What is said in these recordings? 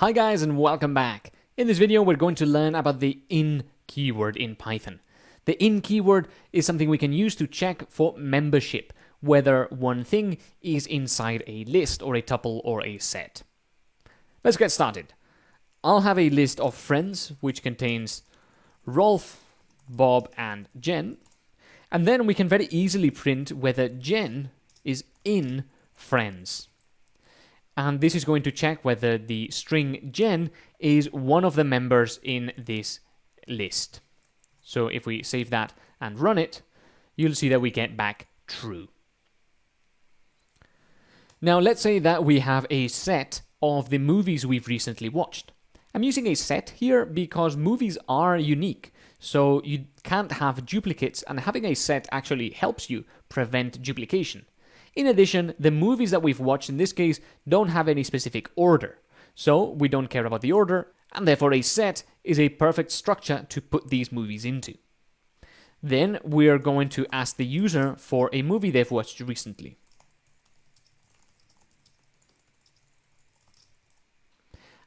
Hi guys and welcome back. In this video we're going to learn about the in keyword in Python. The in keyword is something we can use to check for membership, whether one thing is inside a list or a tuple or a set. Let's get started. I'll have a list of friends which contains Rolf, Bob and Jen, and then we can very easily print whether Jen is in friends and this is going to check whether the string Jen is one of the members in this list. So if we save that and run it, you'll see that we get back true. Now let's say that we have a set of the movies we've recently watched. I'm using a set here because movies are unique, so you can't have duplicates and having a set actually helps you prevent duplication. In addition, the movies that we've watched in this case don't have any specific order, so we don't care about the order, and therefore a set is a perfect structure to put these movies into. Then we are going to ask the user for a movie they've watched recently.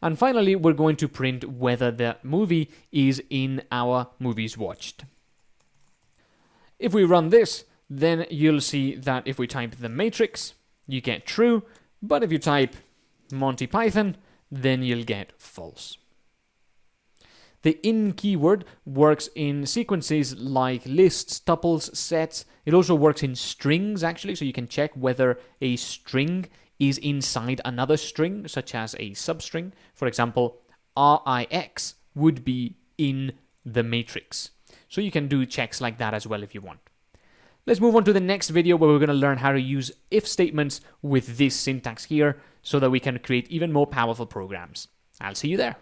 And finally, we're going to print whether the movie is in our movies watched. If we run this, then you'll see that if we type the matrix, you get true, but if you type Monty Python, then you'll get false. The in keyword works in sequences like lists, tuples, sets. It also works in strings, actually, so you can check whether a string is inside another string, such as a substring. For example, RIX would be in the matrix. So you can do checks like that as well if you want. Let's move on to the next video where we're going to learn how to use if statements with this syntax here so that we can create even more powerful programs. I'll see you there.